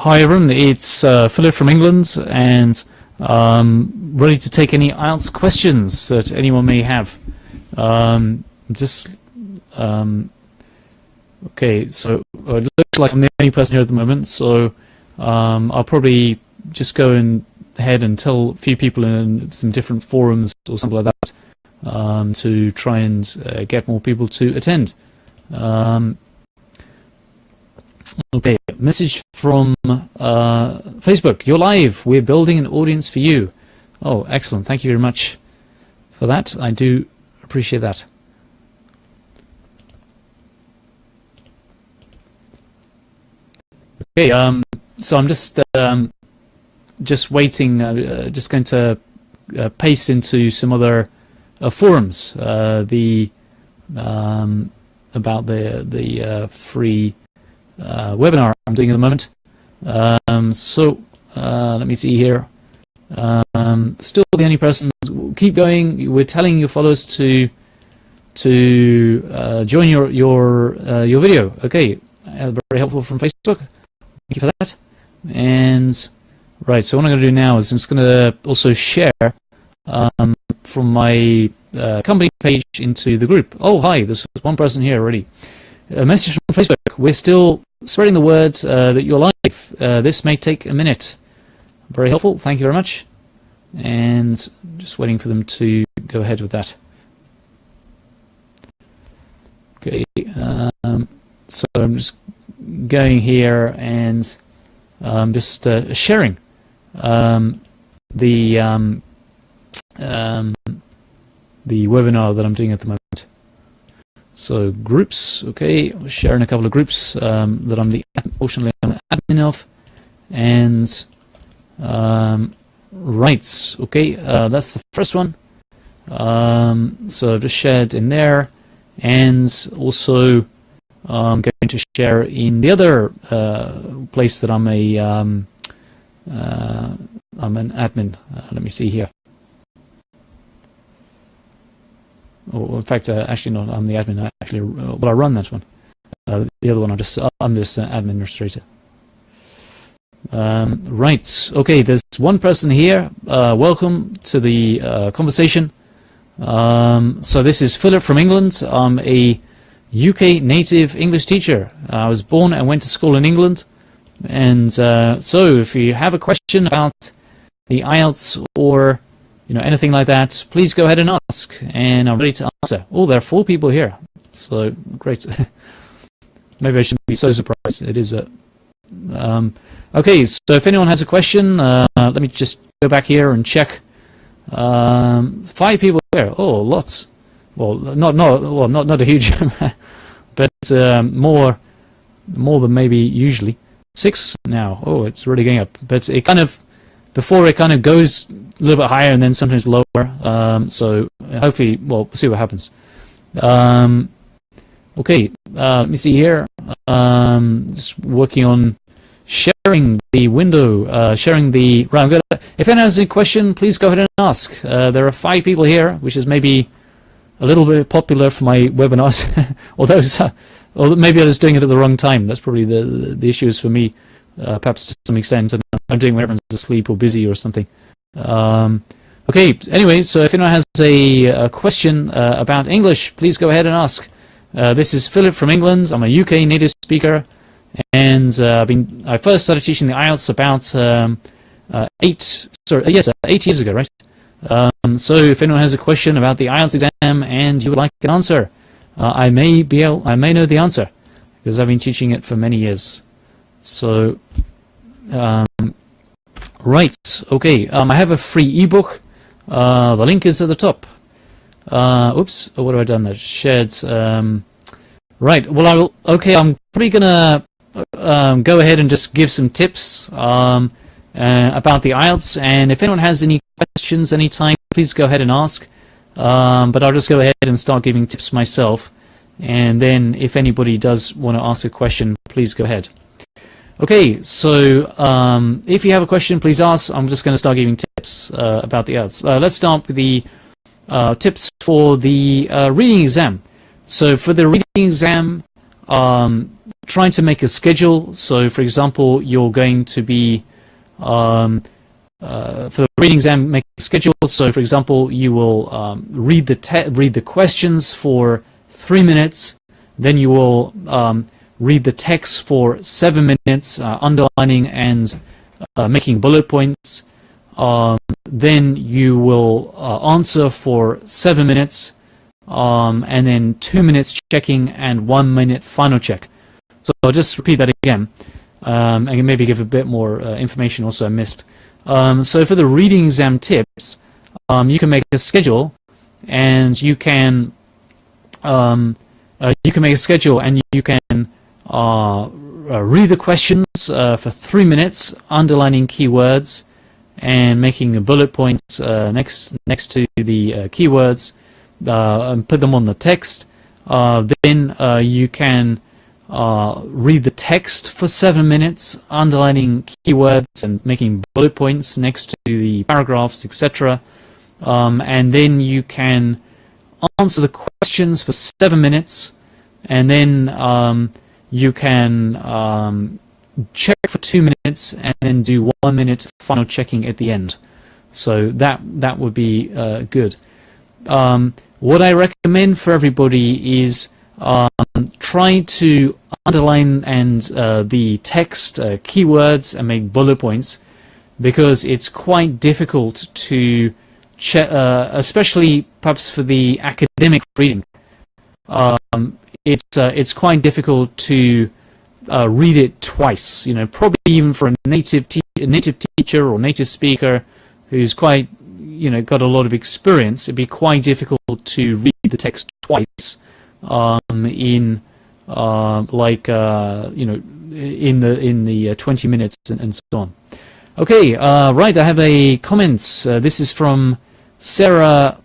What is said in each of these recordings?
Hi everyone, it's uh, Philip from England and um, ready to take any IELTS questions that anyone may have. Um, just um, okay, so it looks like I'm the only person here at the moment, so um, I'll probably just go and ahead and tell a few people in some different forums or something like that um, to try and uh, get more people to attend. Okay, message from uh, Facebook. You're live. We're building an audience for you. Oh, excellent. Thank you very much for that. I do appreciate that. Okay, um, so I'm just um, just waiting, uh, uh, just going to uh, paste into some other uh, forums uh, the um, about the the uh, free webinar I'm doing at the moment. Um, so let me see here. Um, still the only person. Keep going. We're telling your followers to to join your your your video. Okay, very helpful from Facebook. Thank you for that. And right, so what I'm going to do now is I'm just going to also share um, from my uh, company page into the group. Oh, hi, there's one person here already. A message from Facebook. We're still spreading the word uh, that you're live. Uh, this may take a minute. Very helpful. Thank you very much. And just waiting for them to go ahead with that. Okay. Um, so I'm just going here and um, just uh, sharing um, the um, um, the webinar that I'm doing at the moment. So groups, okay, sharing a couple of groups um, that I'm the I'm admin of, and um, rights, okay, uh, that's the first one. Um, so I've just shared in there, and also I'm going to share in the other uh, place that I'm a um, uh, I'm an admin. Uh, let me see here. In fact, uh, actually, no, I'm the admin. I actually, uh, well, I run that one. Uh, the other one, I'm just, I'm just an administrator. Um, right. Okay. There's one person here. welcome to the conversation. Um, so this is Philip from England. I'm a UK native English teacher. I was born and went to school in England. And uh, so if you have a question about the IELTS or you know anything like that, please go ahead and ask. And I'm ready to answer. Oh, there are four people here. So great. Maybe I shouldn't be so surprised. It is a... Um, okay, so if anyone has a question, uh, let me just go back here and check. Um, five people here. Oh, lots well, not not well, not not a huge amount, but um, more more than maybe usually. Six now. Oh, it's really going up. But it kind of before it kind of goes a little bit higher and then sometimes lower. Um, so hopefully, well, we'll see what happens. Um, okay, uh, let me see here. Um, just working on sharing the window, uh, sharing the. Right, I'm gonna, if anyone has a question, please go ahead and ask. Uh, there are five people here, which is maybe a little bit popular for my webinars, although or maybe I was doing it at the wrong time. That's probably the the, the issue is for me, uh, perhaps to some extent, and I'm doing when everyone's asleep or busy or something. Um, okay, anyway, so if anyone has a, a question uh, about English, please go ahead and ask. Uh, this is Philip from England. I'm a UK native speaker, and uh, I've been I first started teaching the IELTS about um, uh, eight sorry yes eight years ago, right? Um, so if anyone has a question about the IELTS exam and you would like an answer, uh, I may be able, I may know the answer because I've been teaching it for many years. So, um, right, okay, um, I have a free ebook. Uh, the link is at the top. Uh, oops, oh, what have I done there? Shared. Um, right, well, I will, okay, I'm probably gonna um, go ahead and just give some tips. Um, uh, about the IELTS. And if anyone has any questions anytime, please go ahead and ask. Um, but I'll just go ahead and start giving tips myself. And then if anybody does want to ask a question, please go ahead. Okay, so um, if you have a question, please ask. I'm just going to start giving tips uh, about the IELTS. Uh, let's start with the uh, tips for the uh, reading exam. So for the reading exam, um, trying to make a schedule. So, for example, you're going to be um, uh, for the reading exam, make a schedule. So, for example, you will um, read the read the questions for three minutes, then you will um, read the text for seven minutes, uh, underlining and uh, making bullet points. Um, then you will uh, answer for seven minutes, um, and then two minutes checking and one minute final check. So I'll just repeat that again, um, and maybe give a bit more uh, information also I missed. Um, so for the reading exam tips, um, you can make a schedule, and you can um, uh, you can make a schedule, and you can uh, read the questions uh, for three minutes, underlining keywords, and making bullet points uh, next next to the keywords, and put them on the text. then you can uh, read the text for seven minutes, underlining keywords and making bullet points next to the paragraphs, etc. Um, and then you can answer the questions for seven minutes, and then um, you can um, check for two minutes, and then do one minute final checking at the end. So that that would be uh, good. Um, what I recommend for everybody is um, try to underline and uh, the text uh, keywords and make bullet points because it's quite difficult to check, uh, especially perhaps for the academic reading. Um, it's uh, it's quite difficult to uh, read it twice. You know, probably even for a native a native teacher or native speaker who's quite you know got a lot of experience, it'd be quite difficult to read the text twice um, in uh, like uh, you know in the in the uh, 20 minutes and, and, so on. Okay, uh, right. I have a comment. This is from Sarah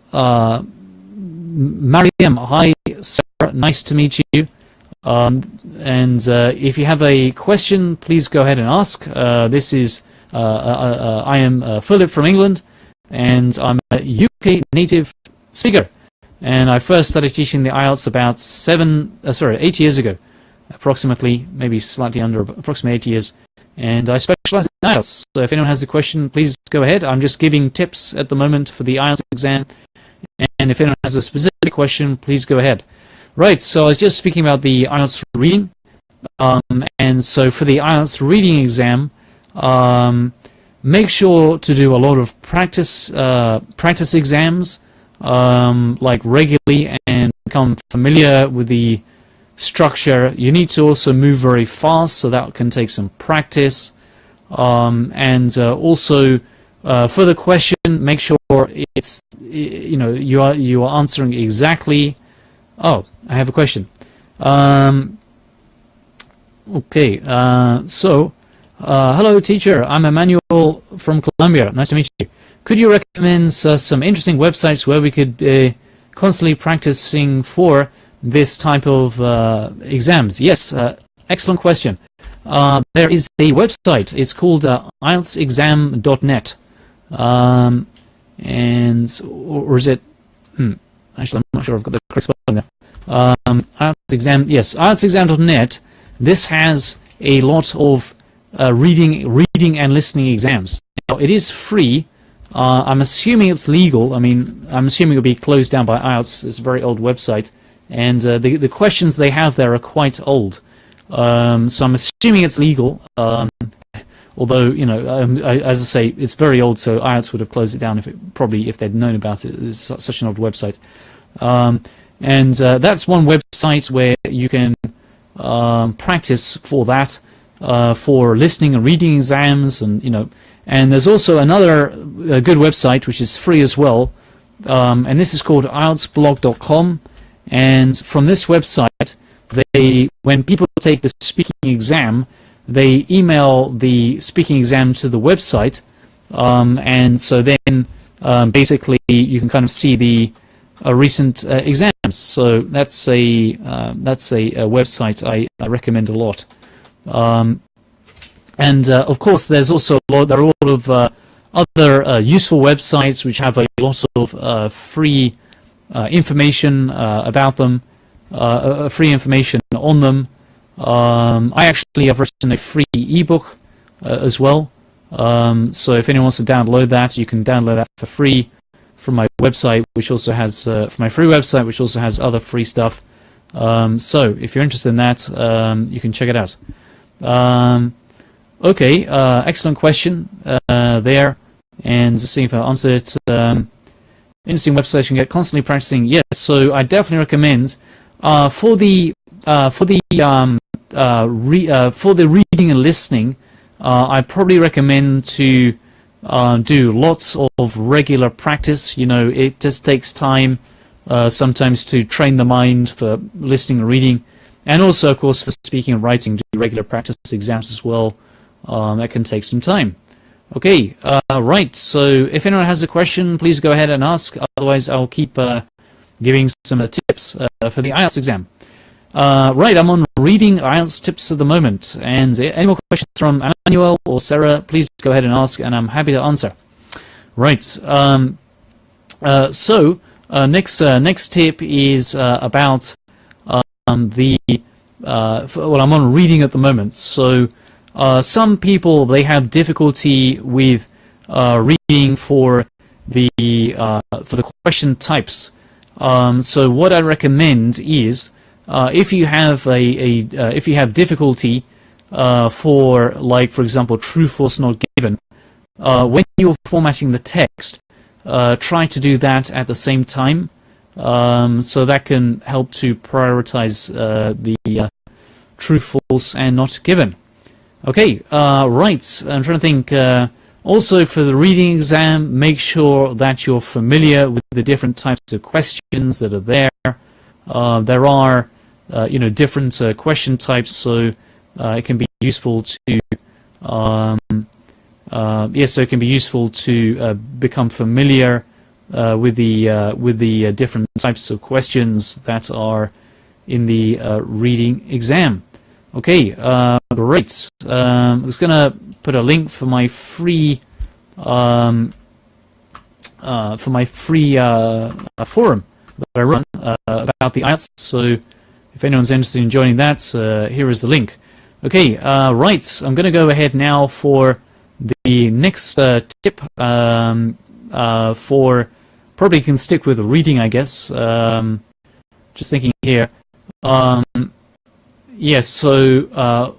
Mariam. Hi, Sarah. Nice to meet you. Um, and uh, if you have a question, please go ahead and ask. Uh, this is uh, I am Philip from England, and I'm a UK native speaker and I first started teaching the IELTS about seven, uh, sorry, eight years ago, approximately, maybe slightly under, approximately eight years. And I specialize in IELTS. So if anyone has a question, please go ahead. I'm just giving tips at the moment for the IELTS exam. And if anyone has a specific question, please go ahead. Right, so I was just speaking about the IELTS reading. Um, and so for the IELTS reading exam, um, make sure to do a lot of practice, uh, practice exams um, like regularly and become familiar with the structure. You need to also move very fast, so that can take some practice. Um, and uh, also, uh, for the question, make sure it's you know you are you are answering exactly. Oh, I have a question. Um, okay, uh, so uh, hello, teacher. I'm Emmanuel from Colombia. Nice to meet you. Could you recommend uh, some interesting websites where we could uh, constantly practicing for this type of uh, exams? Yes, uh, excellent question. There is a website. It's called IELTSexam.net. Um, and, or, is it, hmm, actually I'm not sure I've got the correct spelling there. Um, IELTS exam, yes, IELTSexam.net. This has a lot of reading, reading and listening exams. Now, it is free, uh, I'm assuming it's legal. I mean, I'm assuming it'll be closed down by IELTS. It's a very old website. And uh, the, the questions they have there are quite old. Um, so I'm assuming it's legal. Um, although, you know, um, I, as I say, it's very old, so IELTS would have closed it down if it, probably if they'd known about it. It's such an old website. Um, and uh, that's one website where you can um, practice for that, uh, for listening and reading exams and, you know, and there's also another uh, good website which is free as well, um, and this is called IELTSblog.com. And from this website, they when people take the speaking exam, they email the speaking exam to the website, um, and so then um, basically you can kind of see the uh, recent uh, exams. So that's a uh, that's a, a website I, I, recommend a lot. Um, and uh, of course, there's also a lot, there are a lot of uh, other uh, useful websites which have a lot of free information about them, free information on them. Um, I actually have written a free ebook uh, as well. Um, so if anyone wants to download that, you can download that for free from my website, which also has uh, from my free website, which also has other free stuff. Um, so if you're interested in that, um, you can check it out. Um, okay, uh, excellent question uh, there, and see if I answered it. Um, interesting website you can get constantly practicing. Yes, so I definitely recommend uh, for the uh, for the um, uh, for the reading and listening. I probably recommend to do lots of regular practice. You know, it just takes time uh, sometimes to train the mind for listening and reading, and also, of course, for speaking and writing, do regular practice exams as well. Um, that can take some time. Okay, uh, right, so if anyone has a question, please go ahead and ask. Otherwise, I'll keep uh, giving some tips uh, for the IELTS exam. Uh, right, I'm on reading IELTS tips at the moment. And any more questions from Emmanuel or Sarah, please go ahead and ask, and I'm happy to answer. Right, um, uh, so uh, next uh, next tip is uh, about um, the well I'm on reading at the moment so some people they have difficulty with reading for the for the question types um, so what I recommend is if you have a, a if you have difficulty for like for example true false not given when you're formatting the text uh, try to do that at the same time. Um, so that can help to prioritize uh, the uh, true, false, and not given. Okay, uh, right. I'm trying to think. Uh, also, for the reading exam, make sure that you're familiar with the different types of questions that are there. Uh, there are, you know, different question types, so it can be useful to um, uh, yes, so it can be useful to uh, become familiar uh, with the uh, with the uh, different types of questions that are in the uh, reading exam. Okay, great. Um, I was going to put a link for my free um, for my free forum that I run about the IELTS. So if anyone's interested in joining that, here is the link. Okay, right. I'm going to go ahead now for the next uh, tip um, uh, for probably can stick with reading, I guess. Um, just thinking here. Um, yes, so uh,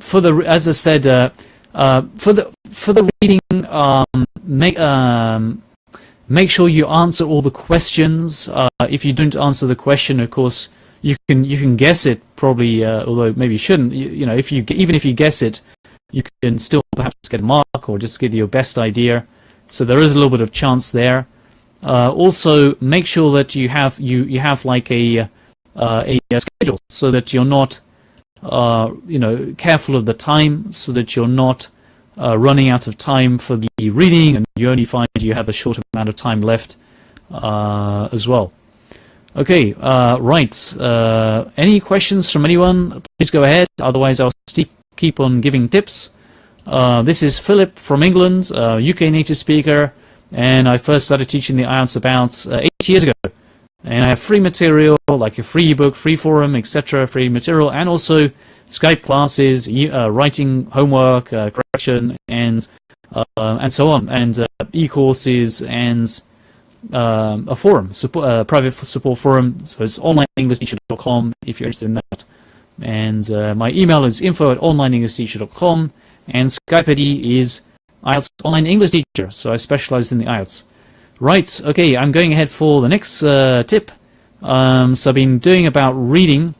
for the as I said, uh, uh, for the for the reading, um, make um, make sure you answer all the questions. Uh, if you don't answer the question, of course, you can you can guess it probably, although maybe you shouldn't. You, you know, if you even if you guess it, you can still perhaps get a mark or just give your best idea. So there is a little bit of chance there. Uh, also, make sure that you have you you have like a uh, a, schedule so that you're not uh, you know careful of the time, so that you're not uh, running out of time for the reading, and you only find you have a short amount of time left uh, as well. Okay, uh, right. any questions from anyone? Please go ahead. Otherwise, I'll keep on giving tips. Uh, this is Philip from England, uh, UK native speaker, and I first started teaching the IELTS about uh, eight years ago. And I have free material, like a free ebook, free forum, etc., free material, and also Skype classes, uh, writing homework, uh, correction, and uh, and so on, and e-courses and um, a forum, support, private support forum. So it's onlineenglishteacher.com if you're interested in that. And uh, my email is info at and Skype ID is IELTS Online English Teacher, so I specialize in the IELTS. Right, okay, I'm going ahead for the next uh, tip. Um, so I've been doing about reading.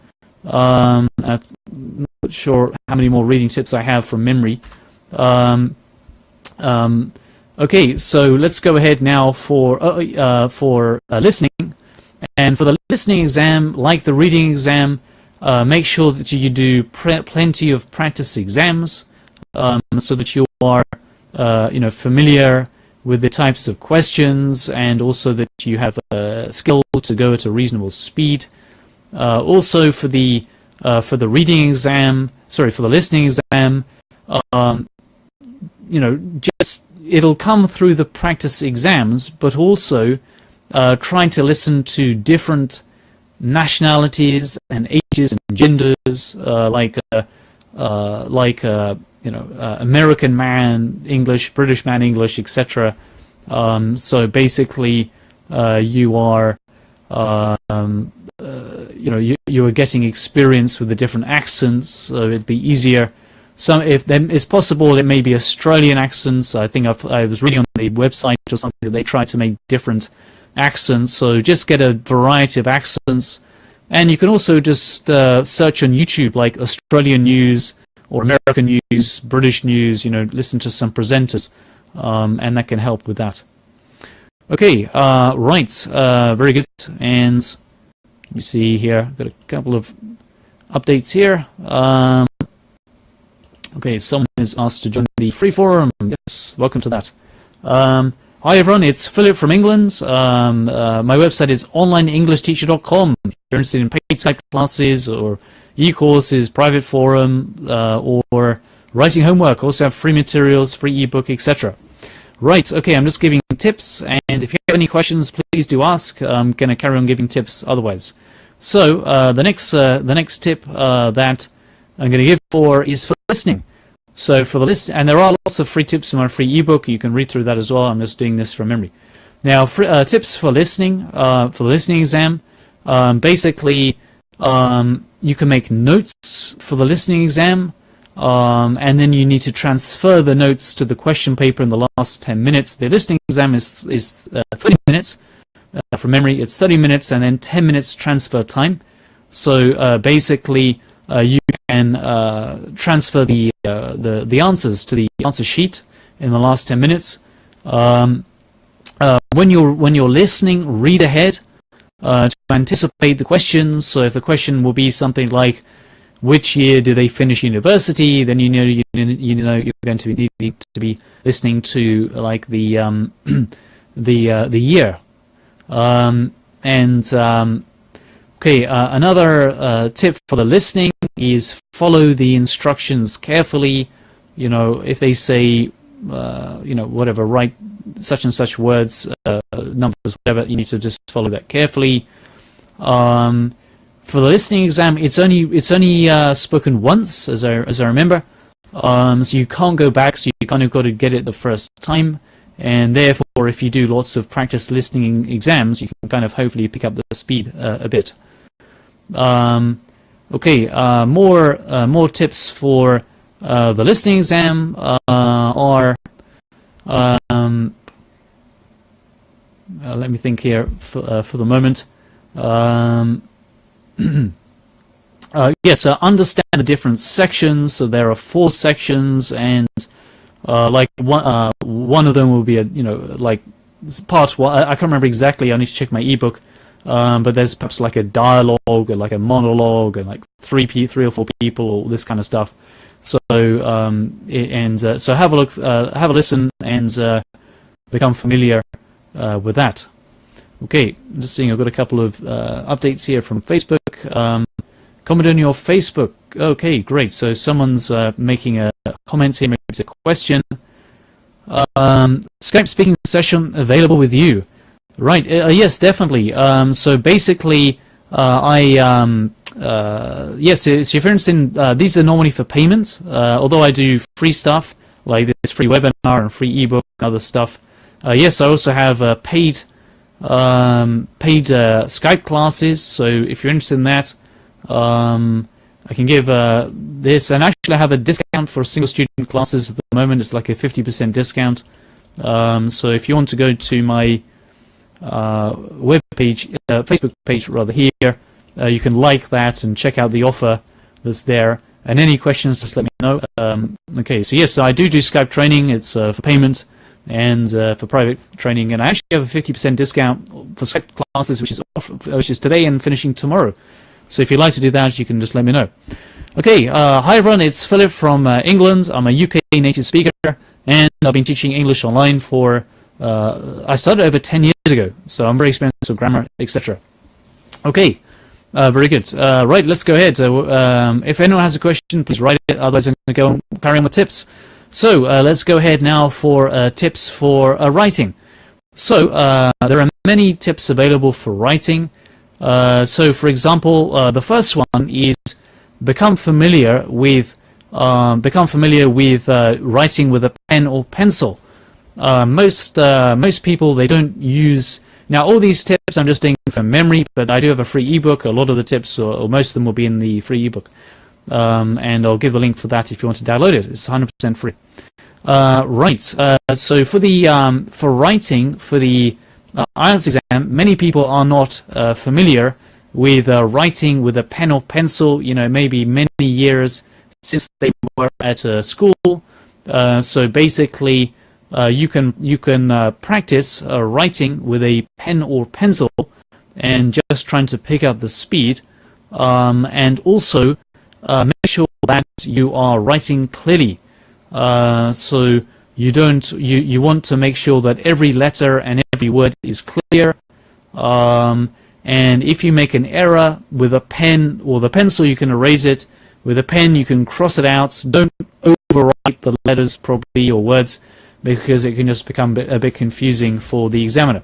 Um, I'm not sure how many more reading tips I have from memory. Um, um okay, so let's go ahead now for uh, uh, for uh, listening. And for the listening exam, like the reading exam, uh, make sure that you do plenty of practice exams um, so that you are uh, you know familiar with the types of questions and also that you have a skill to go at a reasonable speed. Uh, also for the for the reading exam, sorry, for the listening exam, um, you know, just it'll come through the practice exams, but also uh, trying to listen to different nationalities and ages and genders, uh, like uh, uh, like uh, you know American man English, British man English, etc. Um, so basically, you are um, you know you you are getting experience with the different accents, so it'd be easier. Some, if then it's possible it may be Australian accents. I think I've, i was reading on the website or something that they try to make different accents. So just get a variety of accents. And you can also just uh, search on YouTube like Australian news or American news, British news, you know, listen to some presenters. Um, and that can help with that. Okay, uh, right, uh, very good. And let me see here, I've got a couple of updates here. Um, okay, someone is asked to join the free forum. Yes, welcome to that. Um, Hi everyone, it's Philip from England. Um, uh, my website is onlineenglishteacher.com. If you're interested in paid Skype classes or e-courses, private forum, uh, or writing homework, also have free materials, free ebook, etc. Right, okay, I'm just giving tips, and if you have any questions, please do ask. I'm going to carry on giving tips otherwise. So, uh, the next uh, the next tip uh, that I'm going to give for is for listening. So for the list, and there are lots of free tips in my free ebook. You can read through that as well. I'm just doing this from memory. Now, free, uh, tips for listening, uh, for the listening exam. Um, basically, um, you can make notes for the listening exam, um, and then you need to transfer the notes to the question paper in the last 10 minutes. The listening exam is, is uh, 30 minutes. Uh, from memory, it's 30 minutes and then 10 minutes transfer time. So uh, basically, uh, you can uh, transfer the, uh, the, the answers to the answer sheet in the last 10 minutes. Um, when you're when you're listening, read ahead uh, to anticipate the questions. So if the question will be something like, which year do they finish university? Then you know you, you know you're going to be needing to be listening to like the um, the uh, the year, um, and um, Okay, uh, another uh, tip for the listening is follow the instructions carefully. You know, if they say, uh, you know, whatever, write such and such words, uh, numbers, whatever, you need to just follow that carefully. Um, for the listening exam, it's only it's only uh, spoken once, as I as I remember. Um, so you can't go back. So you kind of got to get it the first time, and therefore, if you do lots of practice listening exams, you can kind of hopefully pick up the speed uh, a bit. Um, okay, uh, more uh, more tips for uh, the listening exam uh, are. Um, uh, let me think here for, uh, for the moment. Um, yes, understand the different sections. So there are four sections, and like one one of them will be a you know like part one. I, I can't remember exactly. I need to check my ebook. Um, but there's perhaps like a dialogue or like a monologue and like three three or four people or this kind of stuff. So um, and uh, so have a look, uh, have a listen, and uh, become familiar uh, with that. Okay, just seeing I've got a couple of uh, updates here from Facebook. Um, comment on your Facebook. Okay, great. So someone's uh, making a comment here, maybe it's a question. Um, Skype speaking session available with you. Right. Uh, yes, definitely. Um, so basically, uh, I um, uh, yes. So, for instance, uh, these are normally for payments. Uh, although I do free stuff like this free webinar and free ebook and other stuff. Uh, yes, I also have paid um, paid Skype classes. So if you're interested in that, um, I can give this. And actually, I have a discount for single student classes at the moment. It's like a 50% discount. Um, so if you want to go to my uh, web page, uh, Facebook page rather here. Uh, you can like that and check out the offer that's there. And any questions, just let me know. Um, okay, so yes, I do do Skype training. It's uh, for payment and uh, for private training, and I actually have a 50% discount for Skype classes, which is off, which is today and finishing tomorrow. So if you'd like to do that, you can just let me know. Okay, uh, hi everyone, it's Philip from England. I'm a UK native speaker, and I've been teaching English online for uh, I started over 10 years ago, so I'm very experienced with grammar, etc. Okay, uh, very good. Uh, right, let's go ahead. Uh, um, if anyone has a question, please write it. Otherwise, I'm going to go and carry on with tips. So uh, let's go ahead now for uh, tips for writing. So there are many tips available for writing. Uh, so, for example, uh, the first one is become familiar with um, become familiar with uh, writing with a pen or pencil. Uh, most uh, most people they don't use now all these tips I'm just doing from memory, but I do have a free ebook. A lot of the tips, or, or most of them, will be in the free ebook, um, and I'll give the link for that if you want to download it. It's 100% free. Uh, right. so for the um, for writing for the uh, IELTS exam, many people are not uh, familiar with uh, writing with a pen or pencil, you know, maybe many years since they were at uh, school. Uh, so basically, uh, you can you can practice writing with a pen or pencil and just trying to pick up the speed um, and also make sure that you are writing clearly. so you don't you you want to make sure that every letter and every word is clear um, and if you make an error with a pen or the pencil you can erase it. With a pen you can cross it out. Don't overwrite the letters probably or words because it can just become a bit confusing for the examiner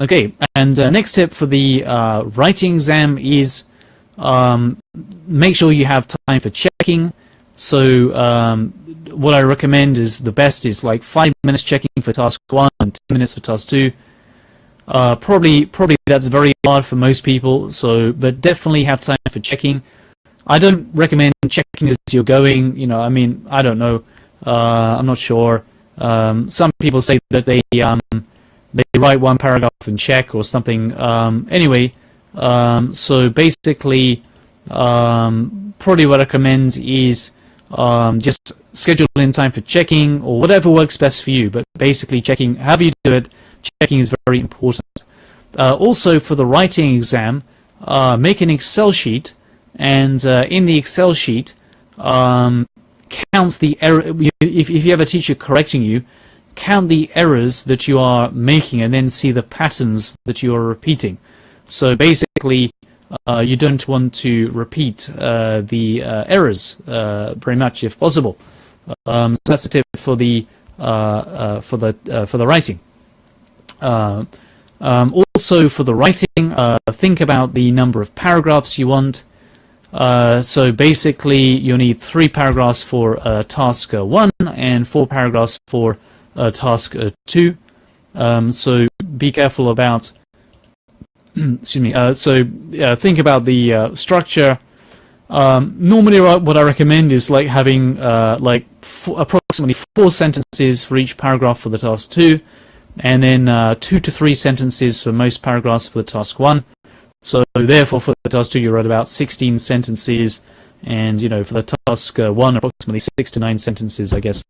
okay and uh, next tip for the uh, writing exam is um, make sure you have time for checking so um, what I recommend is the best is like five minutes checking for task one and ten minutes for task two. Uh, probably, probably that's very hard for most people. So, but definitely have time for checking. I don't recommend checking as you're going. You know, I mean, I don't know. Uh, I'm not sure. Um, some people say that they um, they write one paragraph and check or something. Um, anyway, um, so basically, um, probably what I recommend is just schedule in time for checking or whatever works best for you. But basically checking, however you do it, checking is very important. Uh, also for the writing exam, uh, make an Excel sheet and uh, in the Excel sheet um, count the error. If, if you have a teacher correcting you, count the errors that you are making and then see the patterns that you are repeating. So basically, uh, you don't want to repeat uh, the uh, errors uh, very much if possible. Um, so that's a tip for the uh, uh, for the for the writing. Um, also for the writing, think about the number of paragraphs you want. So basically, you need three paragraphs for task one and four paragraphs for task two. Um, so be careful about excuse me. Uh, so uh, think about the uh, structure. Um, normally, what I recommend is like having uh, like approximately four sentences for each paragraph for the task two, and then uh, two to three sentences for most paragraphs for the task one. So therefore, for the task two, you write about 16 sentences, and you know for the task uh, one, approximately six to nine sentences, I guess.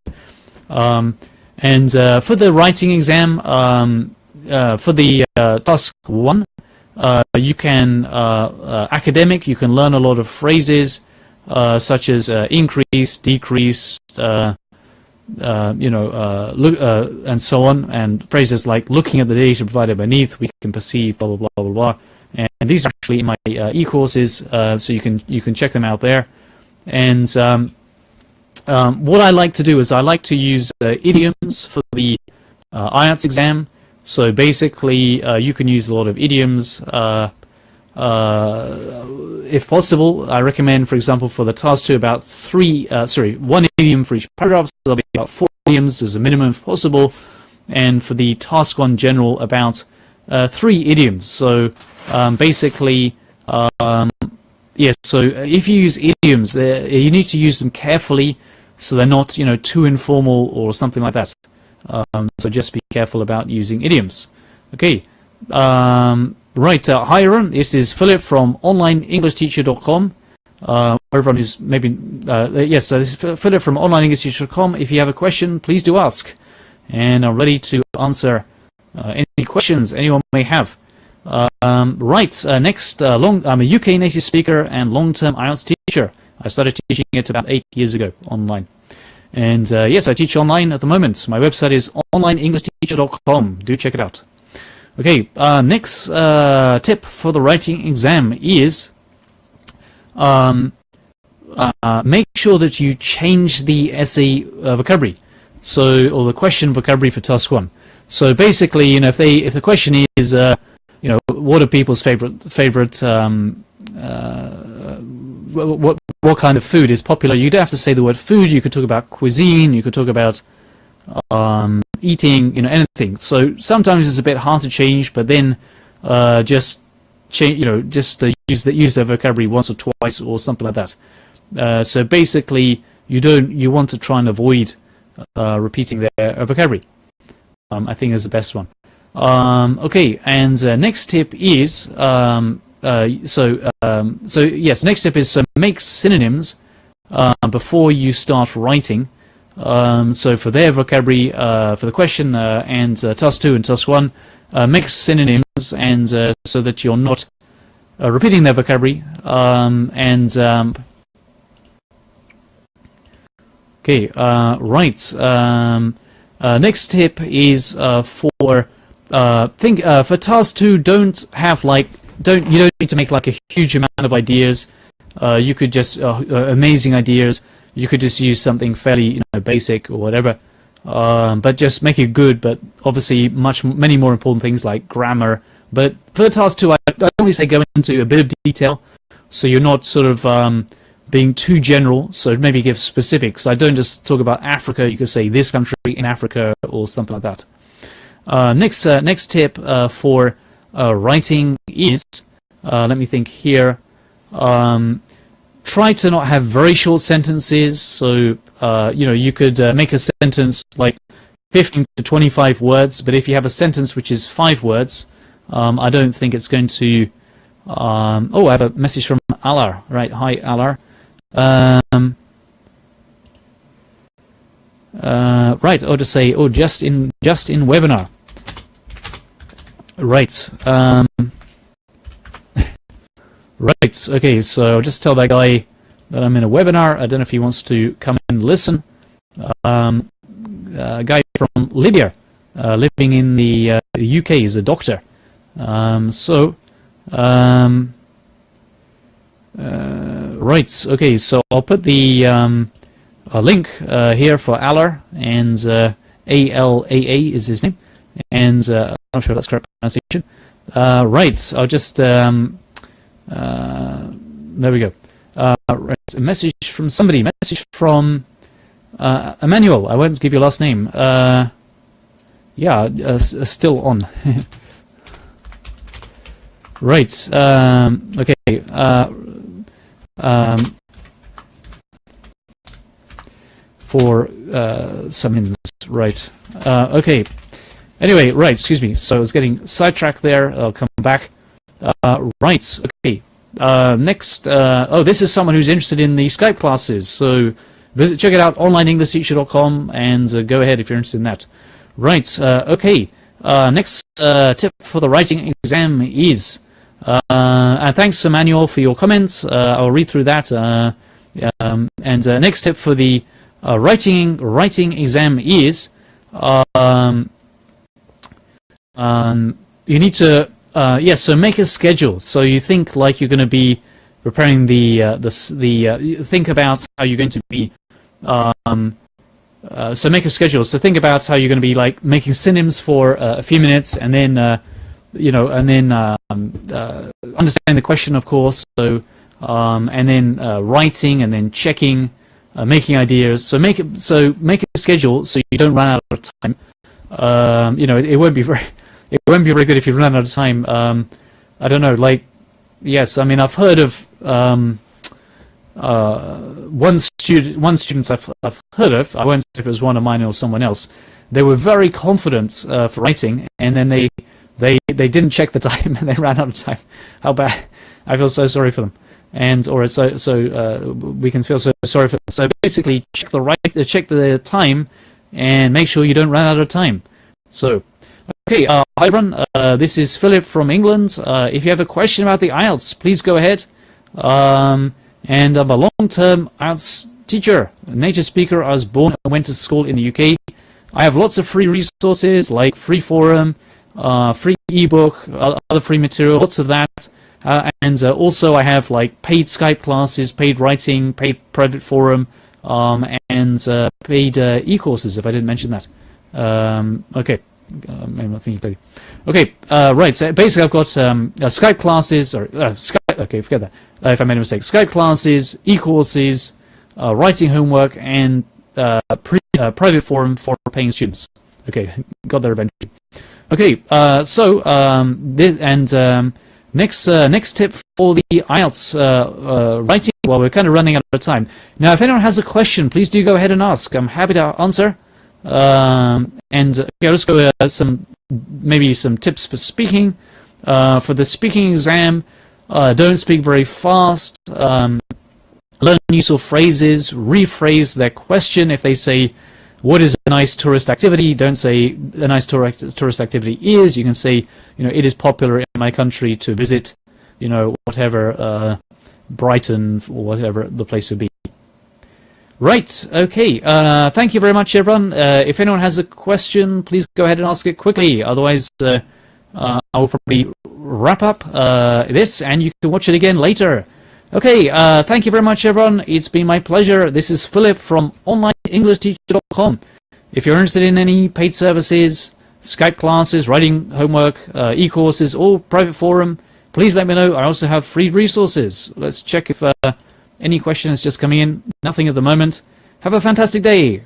Um, and for the writing exam, um, for the task one, uh, you can, uh, uh, academic, you can learn a lot of phrases uh, such as uh, increase, decrease, you know, look, and so on, and phrases like looking at the data provided beneath, we can perceive, blah, blah, blah, blah, blah. And these are actually in my e-courses, so you can, you can check them out there. And um, um, what I like to do is I like to use idioms for the IELTS exam. So basically, uh, you can use a lot of idioms. Uh, uh, if possible, I recommend, for example, for the task two, about three, uh, sorry, one idiom for each paragraph. So there'll be about four idioms as a minimum if possible. And for the task one general, about uh, three idioms. So um, basically, um, yes, so if you use idioms, you need to use them carefully so they're not, you know, too informal or something like that. Um, so just be careful about using idioms. Okay. Um, right. Uh, hi everyone. This is Philip from OnlineEnglishTeacher.com. Uh, everyone who's maybe uh, yes, uh, this is Philip from OnlineEnglishTeacher.com. If you have a question, please do ask, and I'm ready to answer uh, any questions anyone may have. Um, right. Uh, next, uh, long. I'm a UK native speaker and long-term IELTS teacher. I started teaching it about eight years ago online. And uh, yes, I teach online at the moment. My website is onlineenglishteacher.com. Do check it out. Okay, uh, next uh, tip for the writing exam is um, uh, make sure that you change the essay vocabulary, so or the question vocabulary for task one. So basically, you know, if they if the question is you know, what are people's favorite favorite um, uh, what what kind of food is popular? You don't have to say the word food. You could talk about cuisine. You could talk about um, eating. You know, anything. So sometimes it's a bit hard to change, but then uh, just change. You know, just uh, use the use the vocabulary once or twice or something like that. Uh, so basically, you don't you want to try and avoid uh, repeating their vocabulary. Um, I think is the best one. Um, okay, and uh, next tip is um, uh, so um, so yes. Next tip is uh, make synonyms uh, before you start writing. Um, so for their vocabulary, uh, for the question uh, and task two and task one, make synonyms and so that you're not repeating their vocabulary um, and um, okay right. Next tip is for uh, think uh, for task two, don't have like don't you don't need to make like a huge amount of ideas. Uh, you could just uh, uh, amazing ideas. You could just use something fairly you know basic or whatever, um, but just make it good. But obviously, much many more important things like grammar. But for task two, I, I only say go into a bit of detail, so you're not sort of um, being too general. So maybe give specifics. I don't just talk about Africa. You could say this country in Africa or something like that. Uh, next, uh, next tip uh, for writing is, let me think here, um, try to not have very short sentences. So, you know, you could make a sentence like 15 to 25 words, but if you have a sentence which is five words, um, I don't think it's going to... Um, oh, I have a message from Alar. Right, hi Alar. Um, uh, right, or to say, oh, just in just in webinar. Right. Um, right. Okay, so just tell that guy that I'm in a webinar. I don't know if he wants to come and listen. Um, a guy from Libya, uh, living in the, uh, UK, is a doctor. Um, so, um, uh, right. Okay, so I'll put the um, link uh, here for Alar, and uh, A-L-A-A is his name. And uh, I'm not sure if that's correct pronunciation. Uh, right, I'll just, um, uh, there we go. Uh, right, a message from somebody, message from uh, Emmanuel, I won't give your last name. Uh, yeah, still on. right, um, okay. Um, for some minutes, right. okay. Anyway, right, excuse me. So I was getting sidetracked there. I'll come back. Uh, right, okay. Uh, next, uh, oh, this is someone who's interested in the Skype classes. So visit, check it out, onlineenglishteacher.com, and uh, go ahead if you're interested in that. Right, uh, okay. Uh, next tip for the writing exam is, and thanks Emmanuel for your comments. I'll read through that. Um, and next tip for the writing writing exam is, um, um, you need to, uh, yeah, so make a schedule. So you think like you're going to be preparing the, uh, the, the uh, think about how you're going to be, um, uh, so make a schedule. So think about how you're going to be like making synonyms for uh, a few minutes and then, uh, you know, and then um, understand the question, of course. So, um, and then writing and then checking, making ideas. So make so make a schedule so you don't run out of time. Um, you know, it, it won't be very it won't be very good if you run out of time. Um, I don't know, like, yes, I mean, I've heard of um, uh, one student, one student I've, I've heard of. I won't say if it was one of mine or someone else. They were very confident uh, for writing, and then they they they didn't check the time and they ran out of time. How bad! I feel so sorry for them, and or so so uh, we can feel so sorry for them. So basically, check the right, uh, check the time, and make sure you don't run out of time. So. Okay, uh, hi everyone, uh, this is Philip from England. Uh, if you have a question about the IELTS, please go ahead. Um, and I'm a long-term IELTS teacher, native speaker. I was born and went to school in the UK. I have lots of free resources like free forum, uh, free ebook, other free material, lots of that. Uh, and uh, also I have like paid Skype classes, paid writing, paid private forum, um, and paid e-courses if I didn't mention that. Um, okay. Uh, maybe not thinking clearly. Okay, uh, right. So basically, I've got um, uh, Skype classes or uh, Skype. Okay, forget that. Uh, if I made a mistake, Skype classes, e-courses, uh, writing homework, and pre private forum for paying students. Okay, got there eventually. Okay, so um, this, and um, next next tip for the IELTS writing. Well, we're kind of running out of time. Now, if anyone has a question, please do go ahead and ask. I'm happy to answer. Um, and uh, let's go uh, some maybe some tips for speaking. Uh, for the speaking exam, uh, don't speak very fast. Um, learn useful phrases. Rephrase their question. If they say, "What is a nice tourist activity?" Don't say a nice tourist tourist activity is. You can say, you know, it is popular in my country to visit, you know, whatever uh, Brighton or whatever the place would be. Right, okay. Uh, thank you very much, everyone. Uh, if anyone has a question, please go ahead and ask it quickly. Otherwise, uh, uh I will probably wrap up uh, this and you can watch it again later. Okay, uh, thank you very much, everyone. It's been my pleasure. This is Philip from OnlineEnglishTeacher.com. If you're interested in any paid services, Skype classes, writing homework, uh e-courses, or private forum, please let me know. I also have free resources. Let's check if... Any questions just coming in? Nothing at the moment. Have a fantastic day.